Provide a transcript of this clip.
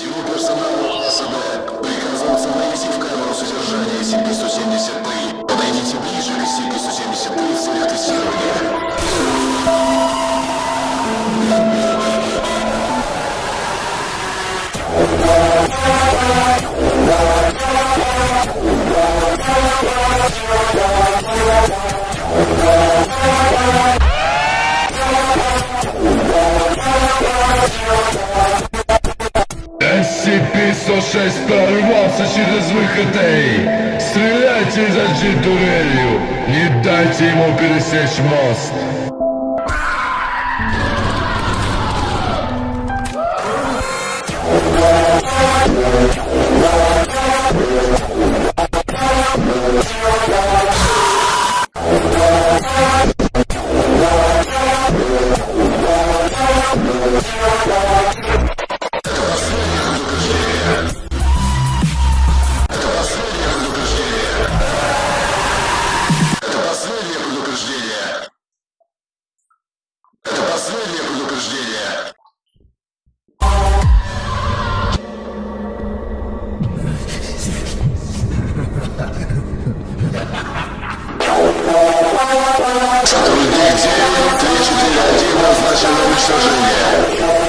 Всему персоналу АСД приказывается войти в камеру SCP-106 прорвался через выход A. Стреляйте из зажжи турелью. Не дайте ему пересечь мост. Это Shalom, shalom.